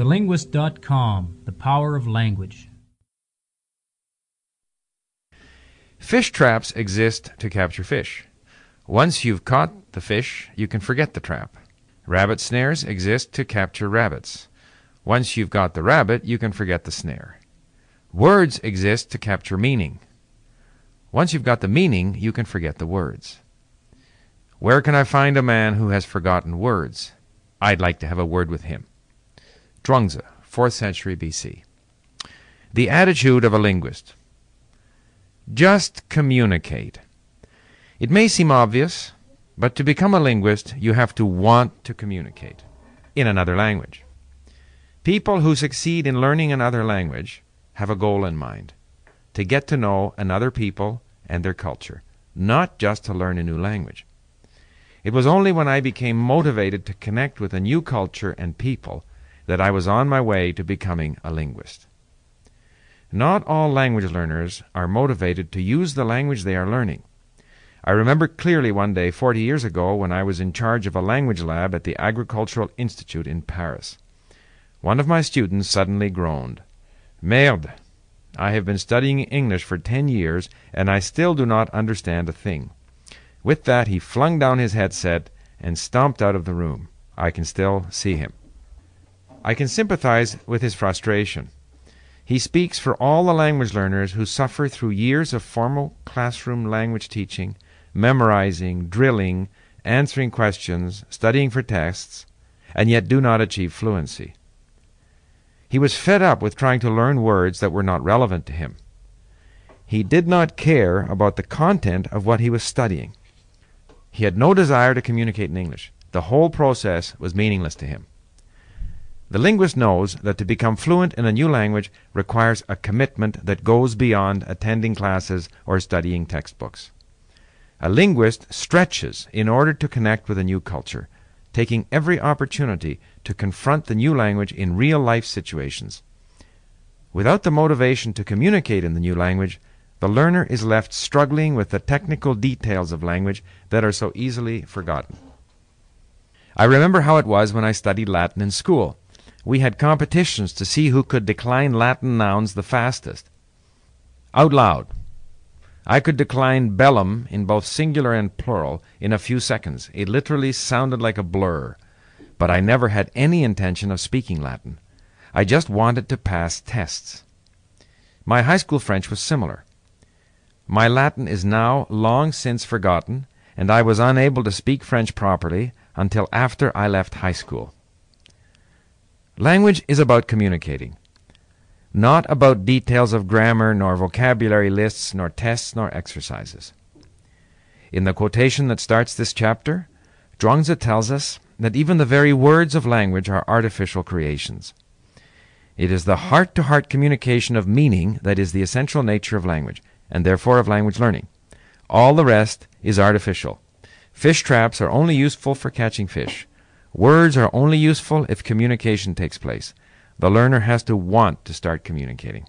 TheLinguist.com The Power of Language. Fish traps exist to capture fish. Once you've caught the fish, you can forget the trap. Rabbit snares exist to capture rabbits. Once you've got the rabbit, you can forget the snare. Words exist to capture meaning. Once you've got the meaning, you can forget the words. Where can I find a man who has forgotten words? I'd like to have a word with him. Zhuangzi, 4th century BC. The attitude of a linguist. Just communicate. It may seem obvious, but to become a linguist, you have to want to communicate in another language. People who succeed in learning another language have a goal in mind to get to know another people and their culture, not just to learn a new language. It was only when I became motivated to connect with a new culture and people that I was on my way to becoming a linguist. Not all language learners are motivated to use the language they are learning. I remember clearly one day, 40 years ago, when I was in charge of a language lab at the Agricultural Institute in Paris. One of my students suddenly groaned. Merde! I have been studying English for ten years, and I still do not understand a thing. With that he flung down his headset and stomped out of the room. I can still see him. I can sympathize with his frustration. He speaks for all the language learners who suffer through years of formal classroom language teaching, memorizing, drilling, answering questions, studying for tests, and yet do not achieve fluency. He was fed up with trying to learn words that were not relevant to him. He did not care about the content of what he was studying. He had no desire to communicate in English. The whole process was meaningless to him. The linguist knows that to become fluent in a new language requires a commitment that goes beyond attending classes or studying textbooks. A linguist stretches in order to connect with a new culture, taking every opportunity to confront the new language in real life situations. Without the motivation to communicate in the new language, the learner is left struggling with the technical details of language that are so easily forgotten. I remember how it was when I studied Latin in school. We had competitions to see who could decline Latin nouns the fastest. Out loud. I could decline bellum in both singular and plural in a few seconds. It literally sounded like a blur. But I never had any intention of speaking Latin. I just wanted to pass tests. My high school French was similar. My Latin is now long since forgotten, and I was unable to speak French properly until after I left high school. Language is about communicating, not about details of grammar, nor vocabulary lists, nor tests, nor exercises. In the quotation that starts this chapter, Zhuangzi tells us that even the very words of language are artificial creations. It is the heart to heart communication of meaning that is the essential nature of language, and therefore of language learning. All the rest is artificial. Fish traps are only useful for catching fish. Words are only useful if communication takes place. The learner has to want to start communicating.